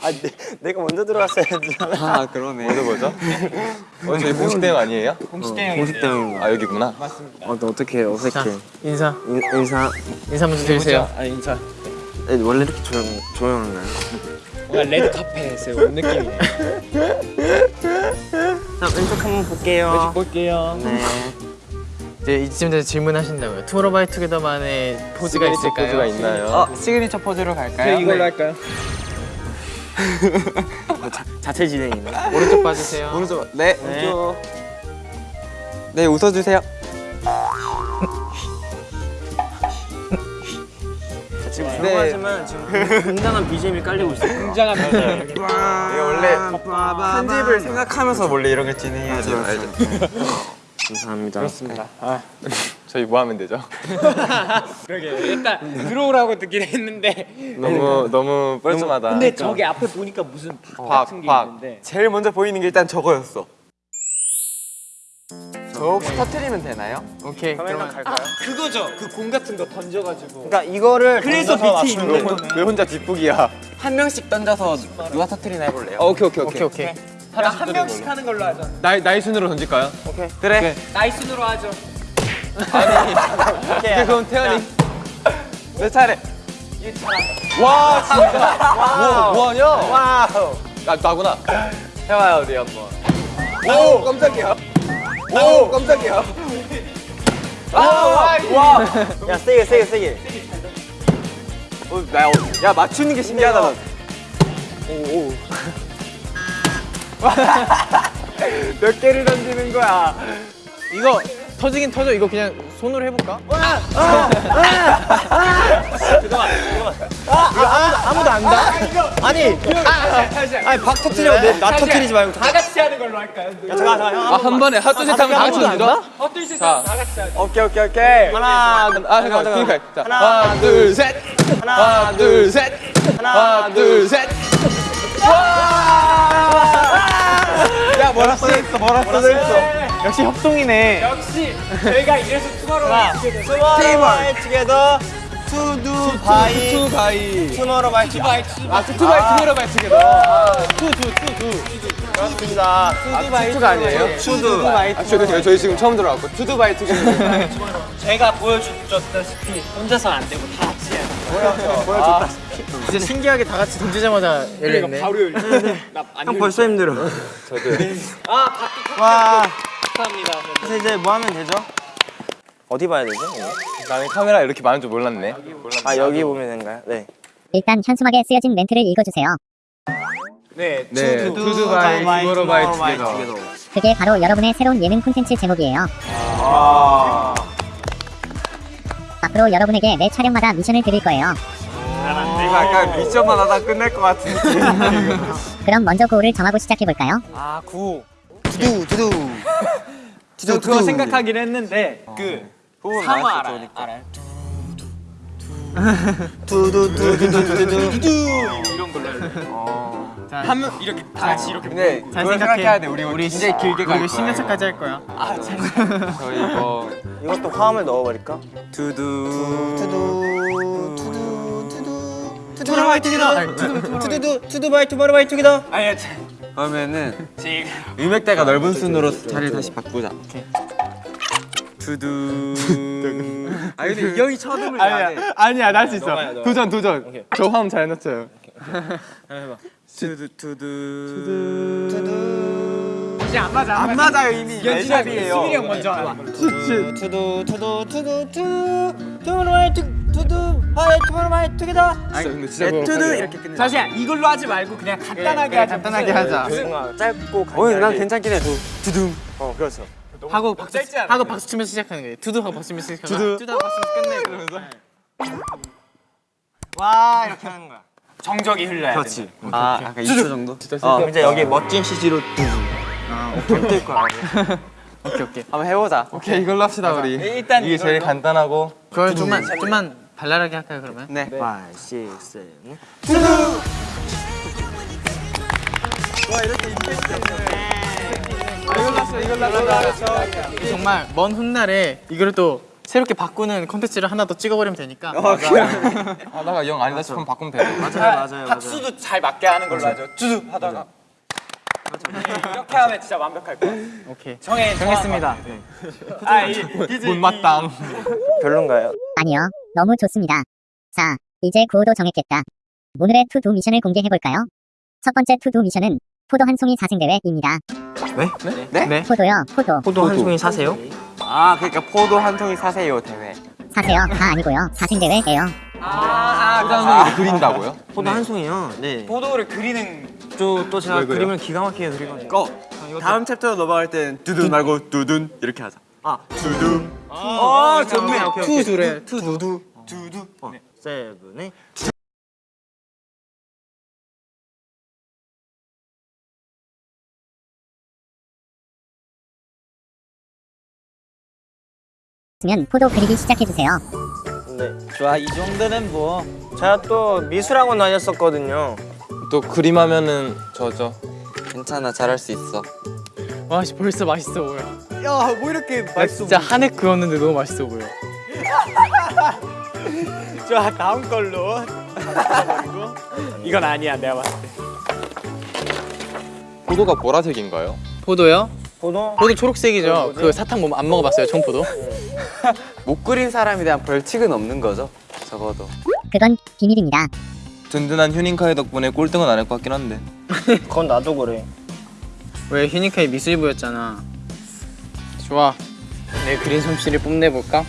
아 내, 내가 먼저 들어갔어야 했잖아. 아 그러네. 어디 보죠? 어 저희 공식 대형 아니에요? 공식 대형인 아 여기구나. 어, 너 어떻게 어색해? 인사 인, 인사. 인사 먼저 드리세요 아 인사. 네, 원래 이렇게 조용 조용한가요? 뭔가 레드 카펫에서 온 느낌이네 자 왼쪽 한번 볼게요. 볼게요 네. 이제 이쯤 돼서 질문하신다고요 투모로우바이투게더만의 포즈가 있을까요? 포즈가 있나요? 어 시그니처 포즈로 갈까요? 네, 이걸로 할까요? 자체 진행이네. 오른쪽 봐주세요 오른쪽. 네. 네. 오른쪽. 네 웃어주세요. 지금 네. 조용하지만 지금 굉장한 BGM이 깔리고 있어요. 굉장한 표정 이게 원래 편집을 생각하면서 원래 이런 걸 진행해야 돼요. 알죠? 감사합니다. 그렇습니다 저희 뭐 하면 되죠? 그러게 일단 들어오라고 듣긴 했는데 너무 너무 뻘쭘하다. 근데 저기 앞에 보니까 무슨 박 같은 게 박. 있는데 제일 먼저 보이는 게 일단 저거였어. 저 혹시 터트리면 되나요? 오케이 그러면 갈까요? 그거죠 그 공 같은 거 던져가지고 그러니까 이거를 그래서 던져서 밑에 있는 돼. 왜 혼자 뒷북이야? 한 명씩 던져서 누가 터트리나 해볼래요? 어, 오케이 오케이 오케이 오케이 한 명씩 하는 걸로 하자. 나이 나이 순으로 던질까요? 그래. 나이 순으로 하죠. 오케이 그럼 태연이. 내 차례. 와 진짜. 뭐 뭐하냐? wow. 나 나구나. 해봐요 우리 한번. 오 깜짝이야. 오 깜짝이야. 와. 야 세게 세게 세게. 어, 나, 어, 야 맞추는 게 신기하다. 난. 몇 개를 던지는 거야? 이거 터지긴 터져 이거 그냥 손으로 해볼까? 아무도 안 다? 아니 아니 박 터트리고 내- 나 터트리지 말고. 다 같이 하는 걸로 할까요? 야 잠깐 잠깐 형. 아한 번에 하트 셋 하면 다 같이? 헛들 세상 다 같이 하자. 오케이 오케이 오케이. 하나 아 잠깐 그러니까 자, 하나, 하나 둘 셋. 하나 둘 셋. 하나 둘 셋. 야 뭐라 써있어 뭐라 써있어. 역시 협동이네. 역시 저희가 이래서 투마로우 투게더 투두 바이 투 바이. 투모로우 바이 투 바이 아투 바이 투게더. 바이 투게더. 그렇습니다. 투 바이 투가 아니에요? 투두 아 저희 저희 지금 처음 들어왔고 투두 바이 투게더. 제가 보여줬다시피 혼자서 안 되고 다 같이 해야 돼. 진짜 신기하게 다 같이 던지자마자 열렸네 바로 열려. 나안 형 벌써 힘들어. 아, 바퀴 와. 감사합니다. 그래서 이제 뭐 하면 되죠? 어디 봐야 되죠? 나는 카메라 이렇게 많은 줄 몰랐네. 아 여기 보면 되는가요? 네. 일단 현수막에 쓰여진 멘트를 읽어주세요. 네. 투두 바이 투모로 바이 투게더. 그게 바로 여러분의 새로운 예능 콘텐츠 제목이에요. 앞으로 여러분에게 매 촬영마다 미션을 드릴 거예요. 이거 약간 미션만 하다 끝낼 것 같은 느낌. 그럼 먼저 구호를 정하고 시작해볼까요? 아 구. 두두 두두. 저 그거 생각하긴 했는데 그 후보 상어 나왔어, 알아요? 알아요? 두두 두두 두두 두두. 이런 걸로 할래. 어. 하면 이렇게 다 같이 이렇게 근데 잘 그걸 생각해. 생각해야 돼. 우리 우리 굉장히 길게 갈 우리 거야. 10년차까지 할 거야 저희 이거 이것도 화음을 넣어 버릴까? 두두 투두 투두 투두 투모로우 바이 투게더. 투두두 투두 바이 투모로우 바이 투게더. 아니야 그러면은 지금 음역대가 넓은 순으로 자리를 다시 바꾸자. 두두. 아 근데 이 형이 쳐듬을 안 해. 아니야 나 할 수 있어 도전 도전 저 화음 잘 넣었어요 두두 두두. 이제 안 맞아 안 맞아요 이미. 연진아 레샵이에요. 수빈이 형 먼저 해봐. 투두 투두 투두 투두 투모로우 바이 투 투두 바이 투모로우 바이 투게더. 진짜 근데 진짜 뭐 두두 이렇게 끝내. 잠시만 이걸로 하지 말고 그냥 간단하게 하자. 간단하게 하자 뭔가 짧고 간단하게. 어, 난 괜찮긴 해. 두둥. 어 그렇죠. 하고 박수 하고 박수 치면서 시작하는 거예요 두두 하고 박수 치면서 시작하는 거야 두두 하고 박수 치면서 끝내 그러면서 와 이렇게 하는 거야. 정적이 흘러야 돼. 그렇지. 아 약간 2초 정도. 어 이제 여기 멋진 CG로 두두. 뜰 거야. 오케이 오케이 한번 해보자. 오케이 이걸로 합시다 우리. 일단 이게 제일 간단하고 그걸 좀만 좀만 발랄하게 할까요 그러면? 네. 5, 6, 7. 정말 먼 훗날에 이걸 또 새롭게 바꾸는 컨텐츠를 하나 더 찍어버리면 되니까 하다가 영 아니다 싶으면 바꾸면 돼요. 맞아요 박수도 잘 맞게 하는 걸로 하죠. 두두 하다가. 이렇게 하면 진짜 완벽할 거야. 오케이 정해 정했습니다 아, 이, 못마땅. 별론가요? 아니요. 너무 좋습니다. 자, 이제 구호도 정했겠다. 오늘의 투두 미션을 공개해볼까요? 첫 번째 투두 미션은 포도 한 송이 사생대회입니다. 네 포도요, 포도. 포도 한 송이 사세요? 아 그러니까 포도 한 통이 사세요 대회 사세요. 다 아니고요. 사생대회예요. 포장을 그린다고요? 포도 한 송이요? 네. 포도를 그리는 또, 또 제가? 그림을 기가 막히게 그리거든요. 다음 챕터로 넘어갈 땐 두둔 말고 두둔 이렇게 하자 아. 두둔 아, 좋네. 오케이. 투두래 두두. 두두. 어, 세븐에. 면 포도 그리기 시작해주세요. 네. 좋아, 이 정도는 뭐. 제가 또 미술학원 다녔었거든요. 또 그림하면은 저죠. 괜찮아 잘할 수 있어 와씨 벌써 맛있어 보여 야, 뭐 이렇게 나 진짜 한해 그었는데 너무 맛있어 보여 좋아 다음 걸로 이건 아니야 내가 봤을 때 포도가 보라색인가요? 포도요? 포도? 포도 초록색이죠 그 사탕 뭐안 먹어봤어요 청포도? 못 그린 사람에 대한 벌칙은 없는 거죠 적어도 그건 비밀입니다. 든든한 휴닝카이 덕분에 꼴등은 안 할 것 같긴 한데. 그건 나도 그래. 왜 휴닝카이 미술부였잖아 좋아 내 그린 솜씨를 뽐내볼까?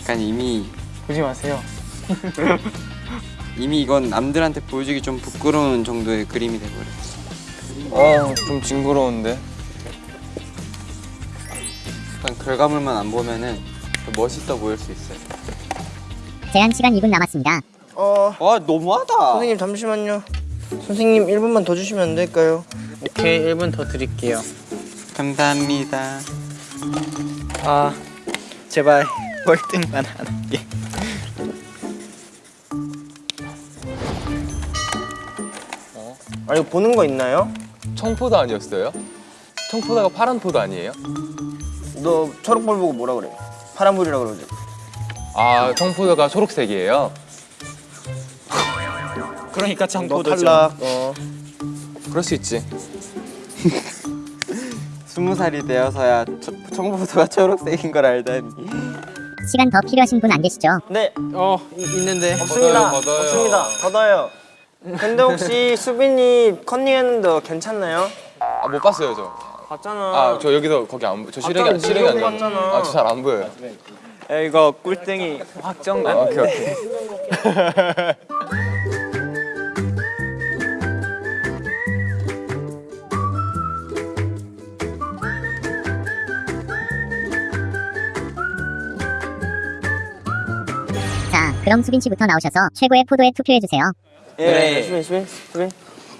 약간 이미 보지 마세요 이미 이건 남들한테 보여주기 좀 부끄러운 정도의 그림이 돼버렸어 어, 좀 징그러운데. 약간 결과물만 안 보면은 더 멋있어 보일 수 있어요 제한 시간 2분 남았습니다. 어, 와 너무하다 선생님 잠시만요. 선생님 1분만 더 주시면 안 될까요? 오케이 1분 더 드릴게요 감사합니다 아, 제발 월등만 하는 게. 아, 이거 보는 거 있나요? 청포도 아니었어요? 청포도가 파란 포도 아니에요? 너 초록볼 보고 뭐라 그래? 파란불이라 그러지. 아, 청포도가 초록색이에요? 그러니까 너 청포도죠 탈락. 어. 그럴 수 있지. 스무 살이 되어서야 초- 청포도가 초록색인 걸 알다니 시간 더 필요하신 분 안 계시죠? 네, 어 이- 있는데 없습니다. 걷어요, 걷어요. 없습니다. 걷어요. 근데 혹시 수빈이 컨닝했는데 괜찮나요? 아, 못 봤어요, 저. 봤잖아. 아, 저 여기서 거기 안 보. 저 실행이 니가 아니에요. 봤잖아. 아, 저 잘 안 보여요. 야, 이거 꿀땡이 확정 아, 오케이, 오케이. 자, 그럼 수빈 씨부터 나오셔서 최고의 포도에 투표해주세요. 예, 네. 수빈, 수빈, 수빈.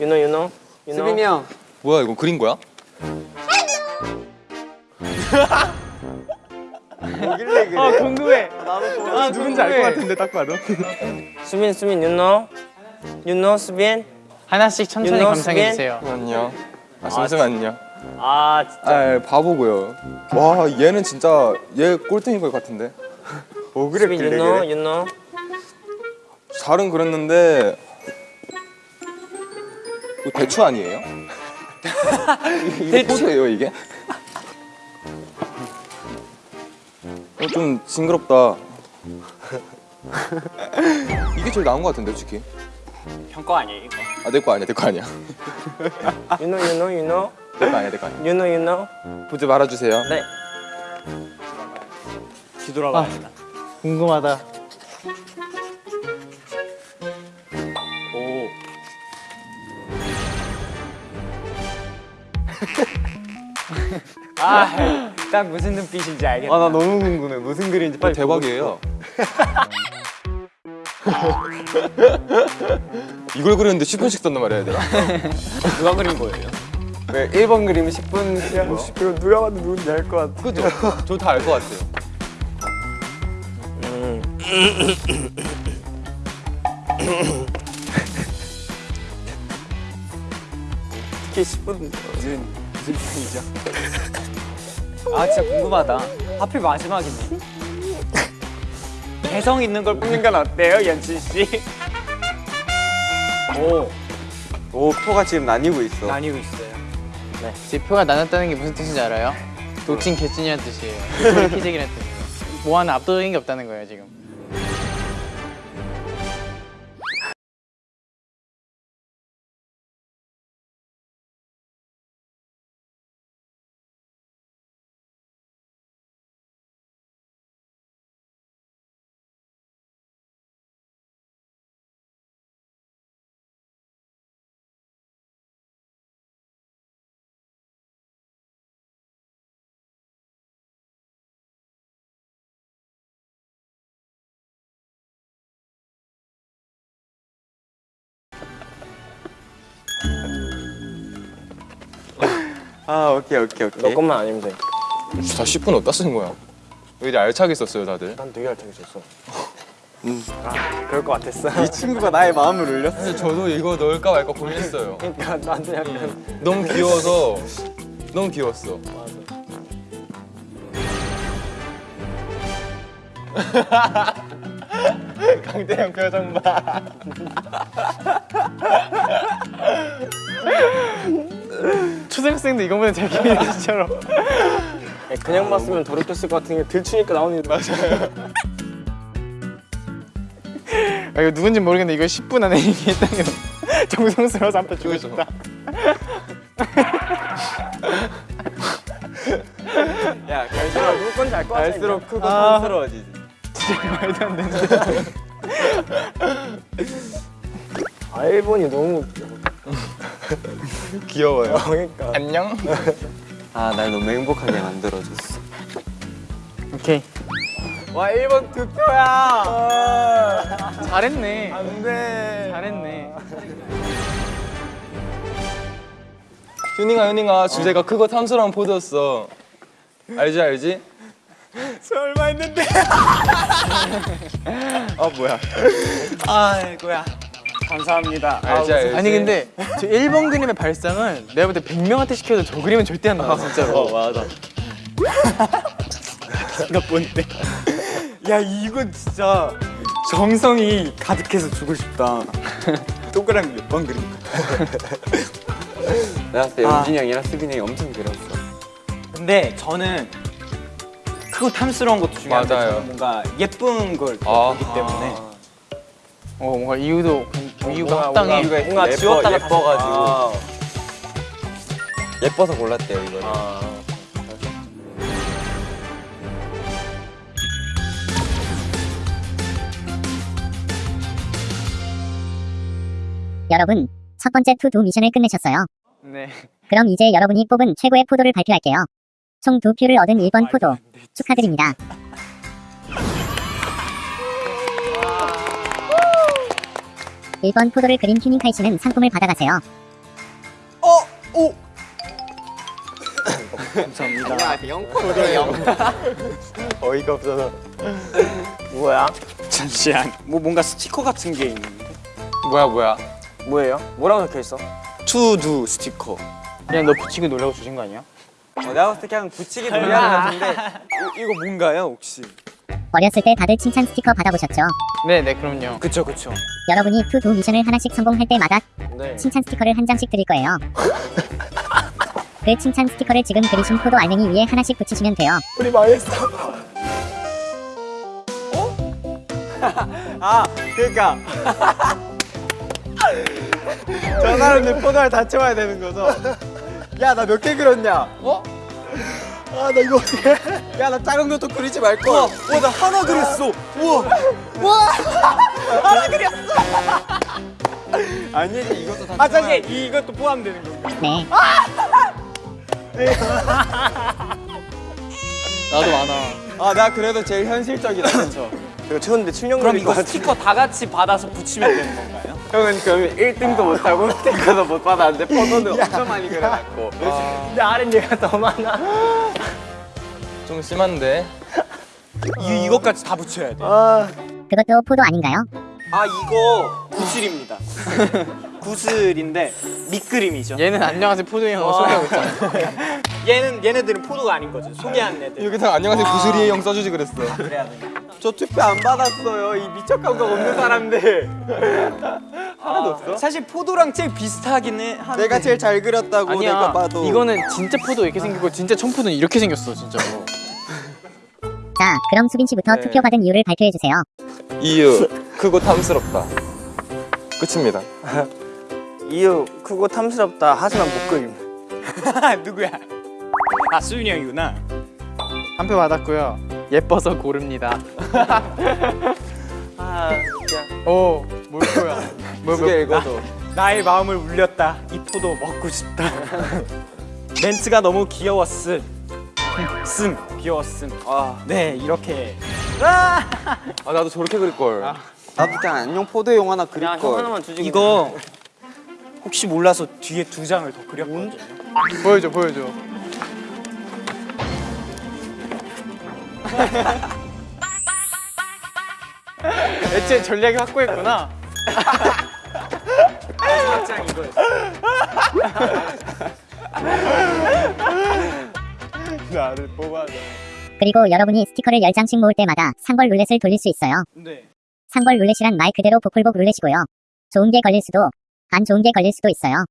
유노, 유노, 유노. 수빈이 형 뭐야, 이거 그린 거야? 아 궁금해 아 누군지 알 것 같은데 딱 봐도 수빈, 수빈, 유노, 유노, 수빈. 하나씩 천천히 You know, 감상해 주세요 잠시만요. 아, 잠시만요. 아 진짜 아, 바보고요. 와, 얘는 진짜 얘 꼴등인 것 같은데. 뭐 수빈, 그랬길래 유노, 그래? 유노. 잘은 그렸는데 이거 대추 아니에요? 이게 포도예요 이게? 어, 좀 징그럽다. 이게 제일 나은 것 같은데 솔직히. 형거 아니에요 이거 아내 거 아니야 내 거 아니야. 유노, 유노, 유노, 내거 아니야 내 거 아니야. 유노, 유노. 보지 말아주세요. 네. 뒤돌아봐 궁금하다 아 딱 무슨 눈빛인지 알겠다 아 나 너무 궁금해 무슨 그림인지 빨리 대박이에요. 이걸 그렸는데 10분씩 썼단 말이야 얘들아. 누가 그린 거예요? 왜 1번 그림 10분 시간 그럼 누가 봐도 누군지 알 것 같아 그죠? 저 다 알 것 같아요. 특히 10분 무슨 무슨 편이죠? 아 진짜 궁금하다 하필 마지막이네. 개성 있는 걸 뽑는 건 어때요, 연진 씨? 오, 오 표가 지금 나뉘고 있어. 나뉘고 있어요. 제 표가 나눴다는 게 무슨 뜻인지 알아요? 도찐 개찐이라는 뜻이에요. 소리 키재기라는 뜻이에요. 뭐 하나 압도적인 게 없다는 거예요 지금. 아 오케이 오케이 오케이. 너 것만 아니면 돼. 다 10분 어디다 쓴 거야? 왜 이리 알차게 썼어요 다들? 난 되게 알차게 썼어. 아, 그럴 것 같았어. 이 친구가 나의 마음을 울렸어. 사실 저도 이거 넣을까 말까 고민했어요. 그러니까 나도 약간 너무 귀여워서 너무 귀여웠어. 강대형 표정 봐. 초등학생도 이거보다 잘 기억해 진짜로. 그냥 봤으면 더럽혔을 것 같은 게 들추니까 나오는 일 맞아요. 아, 이거 누군지 모르겠는데 이거 10분 안에 얘기했다면 정성스러워서 한표 주고 싶다. 야 갈수록 누구 건지 알 것 같아. 갈수록 크고 촌스러워지지. 말도 안 되는데. 아 일본이 너무 귀여워요. 그러니까. 안녕. 아 날 너무 행복하게 만들어줬어. 오케이. 와 1번 두 표야. 잘했네. 안 돼. 잘했네. 휴닝아 휴닝아 주제가 크고 탐스러운 포도였어. 알지 알지? 설마 했는데. 아 뭐야? 아이고야. 감사합니다. 알지. 아니 근데 저 1번 그림의 발상은 내가 볼 때 100명한테 시켜도 저 그림은 절대 안 나와 진짜로. 어 맞아. 이거 뭔데? 야 이건 진짜 정성이 가득해서 주고 싶다. 동그라미 몇 번 그린 거야? 내가 봤을 때 아. 영진이 형이랑 수빈이 형이 엄청 그렸어. 근데 저는 크고 탐스러운 것도 중요한데 맞아요. 저는 뭔가 예쁜 걸 아. 보기 때문에 어 뭔가 이유도 이유가 뭔가 합당해. 뭔가 예뻐, 지웠다가 예뻐가지고 아. 예뻐서 골랐대요 이거는. 여러분, 첫 번째 투두 미션을 끝내셨어요. 네. 그럼 이제 여러분이 뽑은 최고의 포도를 발표할게요. 총 두 표를 얻은 1번 포도. 축하드립니다. 일번 포도를 그린 휴닝카이 씨는 상품을 받아가세요. 어이가 없어서. 뭐야? 잠시만. 뭐 뭔가 스티커 같은 게 있는데. 뭐야 뭐야. 뭐예요? 뭐라고 적혀 있어? 투두 스티커. 그냥 너 붙이고 놀라고 주신 거 아니야? 어, 내가 봤을 때 그냥 붙이기 놀이하는 것 같은데 이, 이거 뭔가요 혹시? 어렸을 때 다들 칭찬 스티커 받아보셨죠? 네, 네, 그럼요. 그쵸 그쵸. 여러분이 투두 미션을 하나씩 성공할 때마다 네. 칭찬 스티커를 한 장씩 드릴 거예요. 그 칭찬 스티커를 지금 그리신 포도 알맹이 위에 하나씩 붙이시면 돼요. 우리 망했어. 아 그러니까 저 사람들 포도를 다 채워야 되는 거죠? 야 나 몇 개 그렸냐? 어? 아 나 이거 어떻게? 야 나 작은 것도 그리지 말걸. 와나 하나 그렸어. 우와. 와 하나 그렸어. 아니지 이것도 다. 아 잠시 이것도 포함되는 건가? 네. 나도 많아. 아 나 그래도 제일 현실적이다 그렇죠? 제가 최근데 7년 그럼 이거. 스티커 다 같이 받아서 붙이면 되는 건가요? 형은 그럼 1등도 못하고 스티커도 못 받았는데 포도는 엄청 많이 그려놨고. 근데 아는 얘가 더 많아. 좀 심한데. 이 이것까지 다 붙여야 돼. 그것도 포도 아닌가요? 아 이거 구슬입니다. 구슬인데 밑그림이죠. 얘는 안녕하세요 포도형 소리하고 있잖아. 얘는 얘네들은 포도가 아닌 거지. 소개하는 애들. 여기다 안녕하세요 구슬이의 형 써주지 그랬어. 저 투표 안 받았어요. 이 미적 감각 없는 사람들. 하나도 없어? 사실 포도랑 제일 비슷하긴 해. 한데. 내가 제일 잘 그렸다고 아니야 내가 봐도 이거는 진짜 포도 이렇게 생기고 진짜 청포도는 이렇게 생겼어 진짜로 자, 그럼 수빈 씨부터 네. 투표 받은 이유를 발표해 주세요. 이유 크고 탐스럽다. 끝입니다. 이유 크고 탐스럽다 하지만 못 그림 누구야? 아 수윤이 형이구나. 한 표 받았고요 예뻐서 고릅니다 아 진짜 오 뭘거야 뭐, 두개 읽어도. 나의 마음을 울렸다. 이 포도 먹고 싶다. 멘트가 너무 귀여웠음. 씀 귀여웠음. 아, 네 이렇게. 아 나도 저렇게 그릴 걸. 나도 그냥 안녕 포도용 하나 그릴 야형 걸 하나만 주지 이거 혹시 몰라서 뒤에 두 장을 더 그렸거든요. 보여줘 보여줘 애초에 전략이 확고했구나 장 이거였어. 나를 뽑아. 그리고 여러분이 스티커를 10장씩 모을 때마다 상벌 룰렛을 돌릴 수 있어요. 네. 상벌 룰렛이란 말 그대로 복불복 룰렛이고요. 좋은 게 걸릴 수도, 안 좋은 게 걸릴 수도 있어요.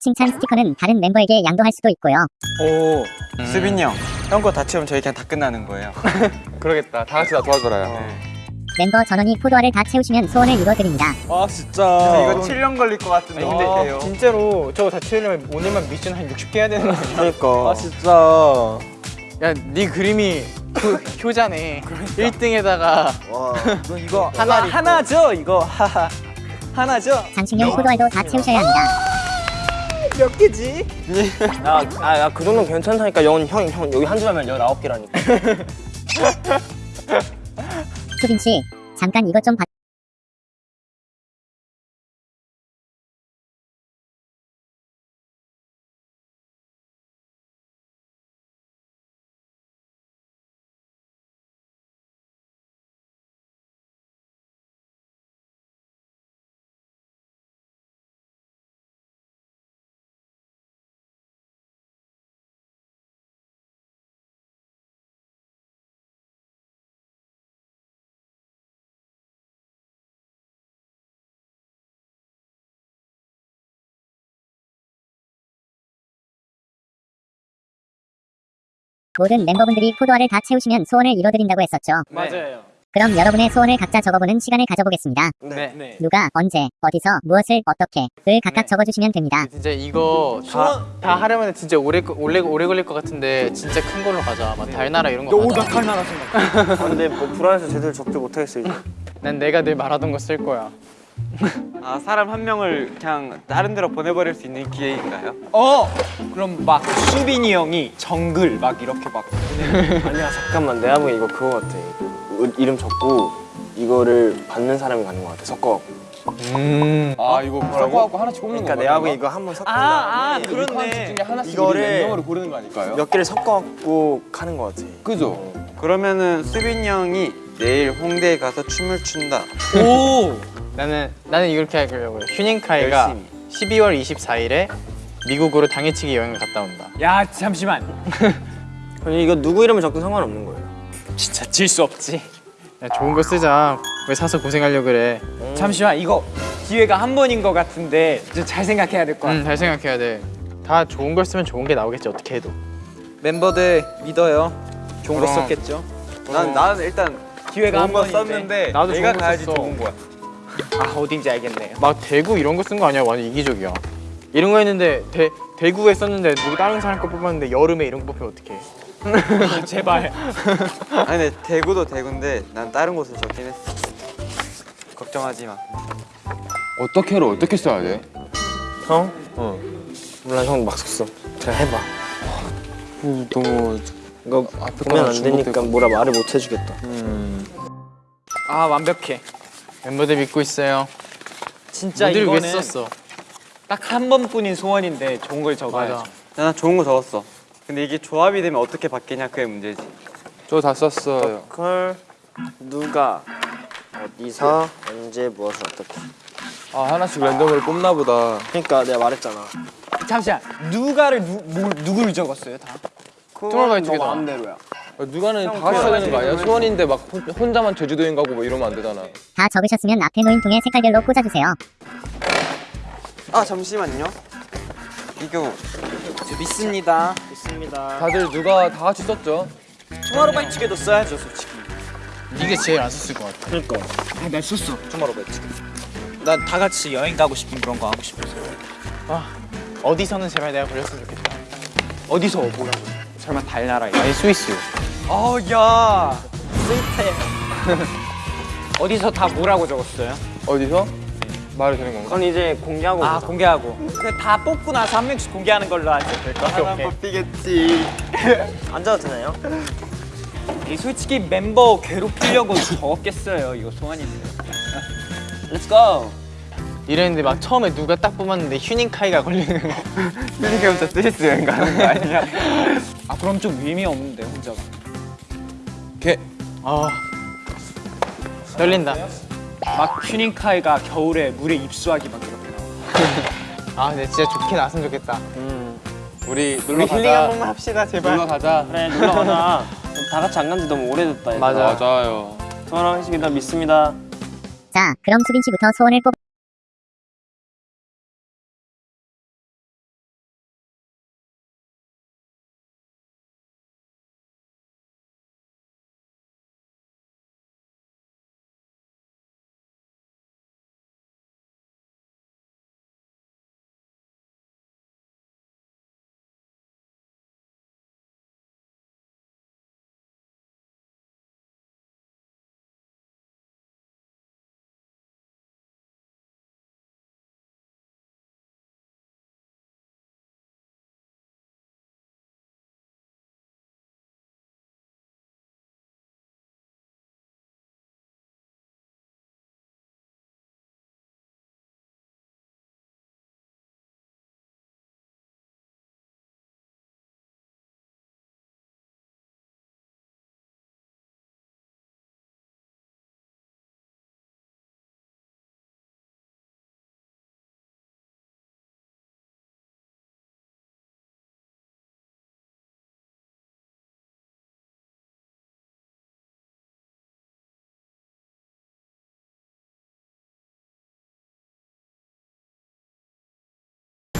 칭찬 스티커는 다른 멤버에게 양도할 수도 있고요. 오 수빈이 형 형 거 다 채우면 저희 그냥 다 끝나는 거예요 그러겠다. 다 같이 나 도와줘라요. 멤버 전원이 포도알을 다 채우시면 소원을 이뤄드립니다. 아 진짜 이거 7년 걸릴 것 같은데 어떡해요? 진짜로 저거 다 채우려면 오늘만 미션 한 60개 해야 되는 거 아니야? 그러니까 아 진짜 야네 그림이 그 효자네 1등에다가 너 이거 하나 하나죠 이거 하하 하나죠. 장식용 포도알도 다 채우셔야 합니다. 몇 개지? 야아그 정도는 괜찮다니까 영훈 형, 형 여기 한 줄 하면 19개라니까 수빈 씨, 잠깐 이것 좀 봐. 모든 멤버분들이 포도알을 다 채우시면 소원을 이뤄드린다고 했었죠. 맞아요. 그럼 여러분의 소원을 각자 적어보는 시간을 가져보겠습니다. 네. 네. 누가, 언제, 어디서, 무엇을, 어떻게,를 각각 적어주시면 됩니다. 진짜 이거 다, 다 하려면 진짜 오래 거- 오래 오래 걸릴 것 같은데 진짜 큰 걸로 가자. 막 달나라 이런 거 가자. 칼나라 생각. 아, 근데 뭐 불안해서 제대로 적지 못하겠어 이제 난 내가 늘 말하던 거 쓸 거야. 아 사람 한 명을 그냥 다른 데로 보내버릴 수 있는 기회인가요? 어 그럼 막 수빈이 형이 정글 막 이렇게 막. 아니야 잠깐만. 내가 보기엔 이거 그거 같아. 이- 이름 적고 이거를 받는 사람이 가는 거 같아. 섞어갖고. 아 이거 섞어갖고 하나씩 뽑는 그러니까 거 내가 보기엔 이거? 한번 섞은 아, 아, 다음에 그렇네. 중에 하나씩 이거를- 랜덤으로 고르는 거 아닐까요? 몇 개를 섞어갖고 가는 거 같아. 그죠? 그러면은 수빈이 형이 내일 홍대에 가서 춤을 춘다. 오 나는 나는 이렇게 하려고 해. 휴닝카이가 열심히. 12월 24일에 미국으로 당일치기 여행을 갔다 온다. 야 잠시만 아니 이거 누구 이름을 적든 상관없는 거예요 진짜 질 수 없지 야, 좋은 거 쓰자. 왜 사서 고생하려 그래? 잠시만 이거 기회가 한 번인 것 같은데 좀 잘 생각해야 될것 같아 응, 잘 생각해야 돼. 다 좋은 걸 쓰면 좋은 게 나오겠지 어떻게 해도. 멤버들 믿어요 좋은 거 그럼. 썼겠죠 난 나는 일단 기회가 한거 번인데 썼는데 나도 내가 거 가야지. 좋은 거야 아 어딘지 알겠네요. 막 대구 이런 거 쓴 거 아니야? 완전 이기적이야. 이런 거 했는데 대 대구에 썼는데 누구 다른 사람 거 뽑았는데 여름에 이런 거 뽑히면 어떡해? 아, 제발. 아니 근데 대구도 대구인데 난 다른 곳을 적긴 했어. 걱정하지 마. 어떻게로 어떻게 써야 돼? 형? 어. 몰라 형 막 썼어. 잘 해봐. 너무 이거 보면 안 되니까 뭐라 말을 못 해주겠다. 아 완벽해 멤버들 믿고 있어요. 진짜 이거는 썼어? 딱한 번뿐인 소원인데 좋은 걸 맞아. 난 좋은 거 적었어 근데 이게 조합이 되면 어떻게 바뀌냐 그게 문제지 저 다 썼어요. 걸 누가 어디서 언제 무엇을 어떻게 아 하나씩 랜덤으로 뽑나 보다. 그러니까 내가 말했잖아 잠시만 누가를 누, 뭐, 누구를 적었어요 다? 투모로우바이 투게더. 마음대로야. 누가는 다 같이 해야 되는 거 아니야? 소원인데 막 혼- 혼자만 제주도행 가고 뭐 이러면 안 되잖아. 다 적으셨으면 앞에 놓인 통에 색깔별로 꽂아주세요. 아 잠시만요. 이거 믿습니다. 있습니다. 다들 누가 다 같이 썼죠? 투마로바이 측에도 써야죠 솔직히. 이게 제일 안 썼을 것 같아. 그러니까. 투마로바이 측. 난다 같이 여행 가고 싶은 그런 거 하고 싶어서. 어디서는 제발 내가 걸렸으면 좋겠다. 어디서 뭐라고? 설마 달나라에? 아니 스위스. 어, 야. 스윗해. 어디서 다 뭐라고 적었어요? 어디서? 말이 되는 건가? 그건 이제 공개하고 아 보자. 공개하고. 그다 뽑고 나서 한 명씩 공개하는 걸로 하죠. 하나 뽑히겠지. 앉아도 되나요? 이 솔직히 멤버 괴롭히려고 적었겠어요. 이거. Let's go. 이랬는데 막 처음에 누가 딱 뽑았는데 휴닝카이가 걸리는 거. 휴닝카이부터 스위스 여행 가는 거 아니야? 아 그럼 좀 의미 없는데 혼자가. 개. 아 떨린다. 막 휴닝카이가 겨울에 물에 입수하기 막 이렇게 나와. 아 근데 진짜 좋게 나왔으면 좋겠다. 우리 우리 놀러 힐링 한 가자. 번만 합시다 제발. 놀러 가자. 그래 놀러 가자. 다 같이 안 간 지 너무 오래됐다. 맞아. 맞아요. 투마로우 형식이다 믿습니다. 자, 그럼 수빈 씨부터 소원을 뽑.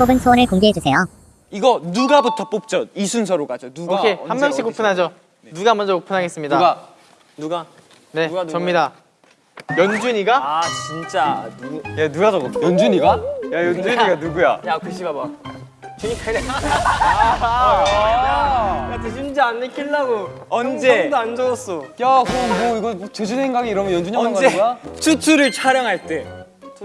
뽑은 소원을 공개해 주세요. 이거 누가부터 뽑죠? 이 순서로 가죠. 누가 오케이 언제 한 명씩 어디서. 오픈하죠. 누가 먼저 오픈하겠습니다. 누가? 누가? 네 누가 누구야? 접니다. 연준이가 아 진짜 누? 야 누가 적었어? 연준이가? 야 연준이가 누구야? 야 글씨 봐봐. 휴닝카이래. 아, 야 심지어 안 내키려고. 언제? 안 적었어. 야 그럼 뭐 이거 제주도행 가기 이러면 연준이 형만 가는 언제? 거야? 투투를 촬영할 때.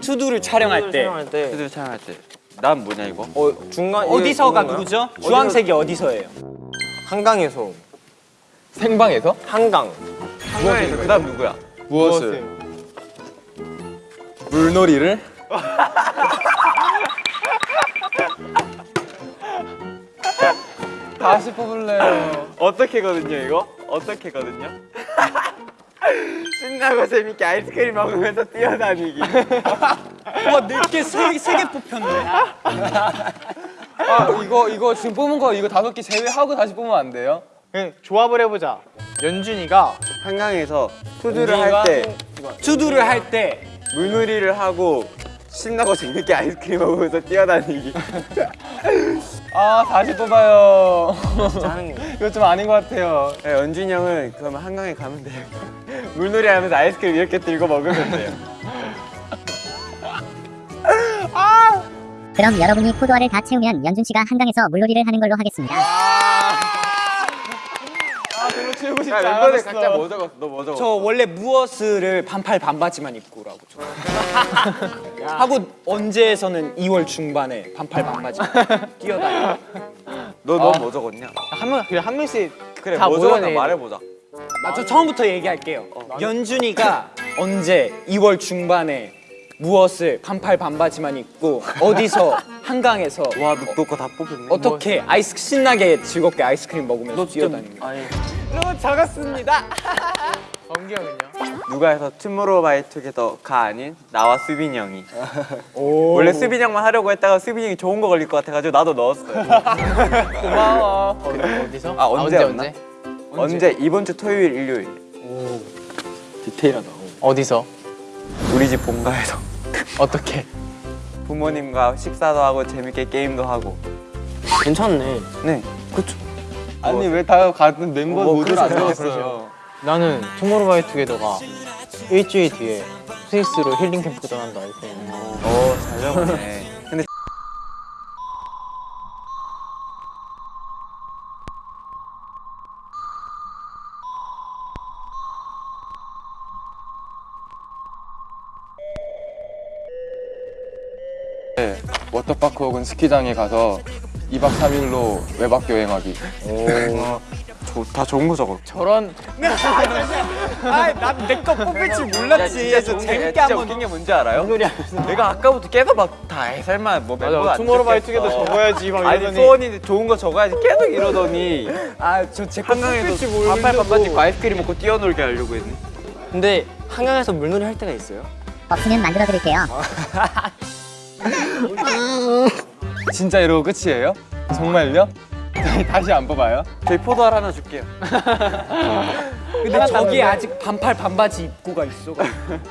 투두를 촬영할 때. 촬영할 때. 투두를 촬영할 때. 난 뭐냐 이거? 어 중간 어디서가 누구죠? 주황색이 어디서예요? 한강에서. 생방에서? 한강. 한강에서 그 다음 누구야? 무엇을? 물놀이를? 다시 뽑을래요. 어떻게거든요 이거? 어떻게거든요? 신나고 재밌게 아이스크림 먹으면서 뛰어다니기. 와 내게 세개 뽑혔네. 아 이거 이거 지금 뽑은 거 이거 다섯 개 제외하고 다시 뽑으면 안 돼요? 그냥 조합을 해보자. 연준이가 한강에서 투두를 할 때, 투두를 할 때 물놀이를 하고 신나고 재밌게 아이스크림 먹으면서 뛰어다니기. 아 다시 뽑아요. 이거 좀 아닌 것 같아요. 네, 연준이 형은 그러면 한강에 가면 돼요. 물놀이 하면서 아이스크림 이렇게 들고 먹으면 돼요. 그럼 여러분이 포도알을 다 채우면 연준 씨가 한강에서 물놀이를 하는 걸로 하겠습니다. 채우고 싶지 야, 멤버들 각자 뭐 적었어? 너뭐 적었어? 저 원래 무엇을 반팔 반바지만 입고 오라고 저. 하고 언제에서는 2월 중반에 반팔 반바지 뛰어다녀. 너너 뭐 적었냐? 한 명 그래 한 명씩 그래 다뭐 적었나. 말해보자. 아, 저 처음부터 얘기할게요. 연준이가 언제 2월 중반에 무엇을 반팔 반바지만 입고 어디서 한강에서 와, 너거다 뽑혔네. 어떻게 아이스 신나게 즐겁게 아이스크림 먹으면서 뛰어다니는 거야. 아니. 너무 적었습니다. 범기 형은요? 누가 해서 투모로우바이투게더 가 아닌 나와 수빈이 형이 원래 수빈이 형만 하려고 했다가 수빈이 형이 좋은 거 걸릴 것 같아가지고 나도 넣었어요 고마워. 어디 서? 아, 언제였나? 언제? 언제? 이번 주 토요일 일요일 디테일하다. 어디서? 우리 집 본가에서 어떻게? 부모님과 식사도 하고 재밌게 게임도 하고 괜찮네. 네 아니 왜 다 같은 멤버 뭐, 모두를 안. 적었어요? 나는 투모로우바이투게더가 일주일 뒤에 스위스로 힐링 캠프 떠난다 이렇게. 오잘 적었네 근데 네, 워터파크 혹은 스키장에 가서 2박 3일로 외박 여행하기. 다 좋은 거 적어 저런. 아난내거 뽑힐 줄 몰랐지. 진짜 재밌게 한번 웃긴 게 뭔지 알아요? 내가 아까부터 계속 막다 설마 뭐 멤버 안 투모로우바이투게더 적어야지 막 아니 이러더니. 소원이 좋은 거 적어야지 계속 이러더니. 아저제거 한강에서 반팔 반바지 아이스크림 먹고 뛰어놀게 하려고 했네. 근데 한강에서 물놀이 할 때가 있어요? 없으면 만들어 드릴게요. 진짜 이러고 끝이에요? 정말요? 다시 안 뽑아요? 저희 포도알 하나 줄게요 근데 저기 아직 반팔 반바지 입고가 있어.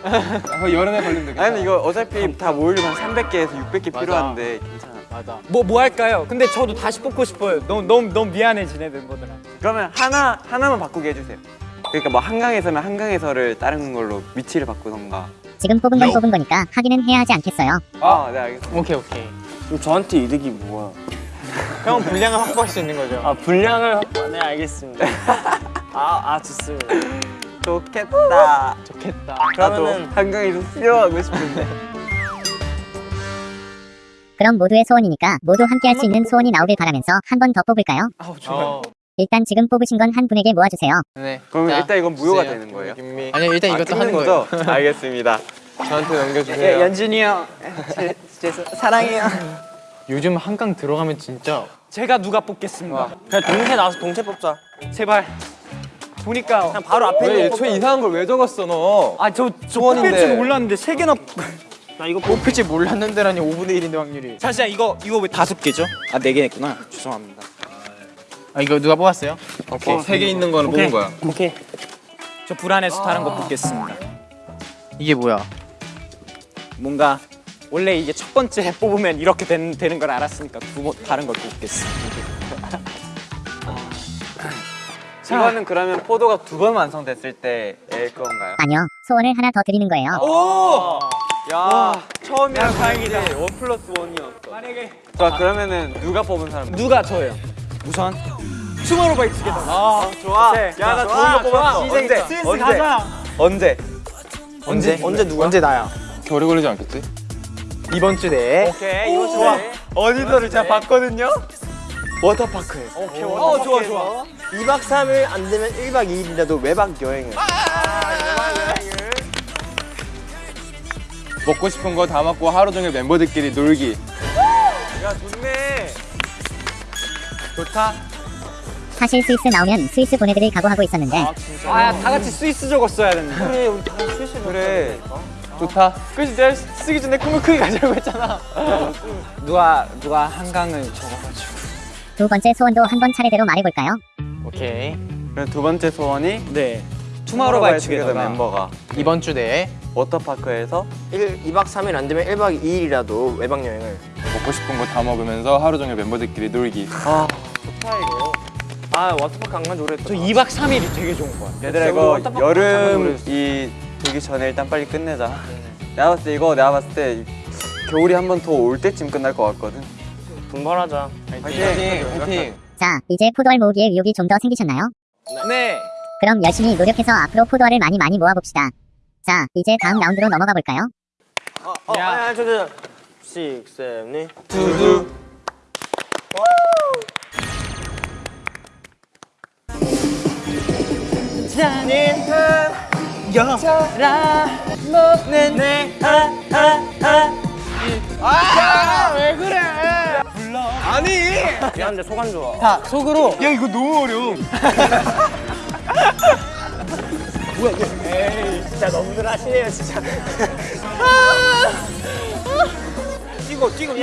아, 여름에 걸리면 되겠다. 아니 이거 어차피 다 모으려면 300개에서 600개 맞아. 필요한데 괜찮아 맞아. 뭐뭐 할까요? 근데 저도 다시 뽑고 싶어요. 너무 너무 너무 미안해 지네 멤버들아. 그러면 하나 하나만 바꾸게 해주세요 그러니까 뭐 한강에서면 한강에서를 다른 걸로 위치를 바꾸던가 지금 뽑은 건 뽑은 거니까 확인은 해야 하지 않겠어요. 아네 알겠습니다 오케이 오케이. 그럼 저한테 이득이 뭐야? 형 분량을 확보할 수 있는 거죠. 아 분량을 확보- 네 알겠습니다. 아, 아 좋습니다. 좋겠다 좋겠다. 나도 그러면은- 한강에서 수영하고 싶은데 그럼 모두의 소원이니까 모두 함께 할 수 있는 소원이 나오길 바라면서 한 번 더 뽑을까요? 어, 일단 지금 뽑으신 건 한 분에게 모아주세요. 네. 그러면 자, 일단 이건 무효가 주세요. 되는 거예요? 김미 아니요 일단 이것도 아, 하는 끊는 거예요. 거죠? 알겠습니다 저한테 넘겨주세요. 연준이 형, 제, 제 사랑해요. 요즘 한강 들어가면 진짜 제가 누가 뽑겠습니다. 그냥 동시에 나와서 동시에 뽑자. 제발. 보니까 그냥 바로 앞에 왜 있는 애초에 이상한 걸 왜 적었어 너? 아저 저. 뽑힐 줄 몰랐는데 세 개나. 나 이거 뽑힐지 몰랐는데라니 5분의 1인데 확률이. 잠시만 이거 이거 왜 다섯 개죠? 아 네 개 냈구나. 죄송합니다. 아 이거 누가 뽑았어요? 오케이 세 개 있는 거는 뽑은 거야. 오케이. 저 불안해서 다른 거 뽑겠습니다. 이게 뭐야? 뭔가 원래 이게 첫 번째 뽑으면 이렇게 된, 되는 걸 알았으니까 두 번 다른 걸 뽑겠습니다. 이거는 그러면 포도가 두 번 완성됐을 때의 건가요? 아니요, 소원을 하나 더 드리는 거예요. 오! 야, 처음이라 다행이다. 원 플러스 원이었어. 만약에 자, 그러면은 누가 뽑은 사람? 누가 저예요? 우선 투모로우바이 투게더. 아, 좋아. 네. 야, 나 좋아, 좋은 거 뽑았어. 언제? 언제? 언제? 언제? 언제 누가? 언제 나야? 오래 걸리지 않겠지? 이번 주 내에 오케이, 이거 좋아. 어디서를 제가 봤거든요? 워터파크에서. 오케이. 어 좋아 좋아. 2박 3일 안 되면 1박 2일이라도 외박 여행을. 먹고 싶은 거 다 먹고 하루 종일 멤버들끼리 놀기. 야, 좋네. 좋다. 사실 스위스 나오면 스위스 보내드릴 각오하고 있었는데 아다 같이 스위스 적었어야 됐는데. 그래. 좋다. 그래 서 내가 쓰기 전에 꿈을 크게 가자고 했잖아. 누가 누가 한강을 적어가지고. 두 번째 소원도 한 번 차례대로 말해볼까요? 오케이. 그럼 두 번째 소원이 네. 투모로우바이투게더가 멤버가 이번 주 내에 워터파크에서 1, 2박 3일 안 되면 1박 2일이라도 외박 여행을. 먹고 싶은 거 다 먹으면서 하루 종일 멤버들끼리 놀기. 아, 좋다 이거. 아 워터파크 안 간지 오래됐다. 저 2박 3일이 되게 좋은 것 같아요. 얘들아 이거 여름 이 되기 전에 일단 빨리 끝내자. 내가 봤을 때 이거 내가 봤을 때 겨울이 한 번 더 올 때쯤 끝날 것 같거든. 분발하자. 화이팅! 파이팅. 자, 이제 포도알 모으기에 의욕이 좀 더 생기셨나요? 네. 그럼 열심히 노력해서 앞으로 포도알을 많이 많이 모아봅시다. 자, 이제 다음 라운드로 넘어가 볼까요? 어, 어, 야. 아니, 아니, 저, 저, 저. 6, 7, 8. 두두. 미안한데 소감 좋아. 자 속으로. 야 이거 너무 어려워. 진짜 너무들 하시네요 진짜. 뛰고 뛰고.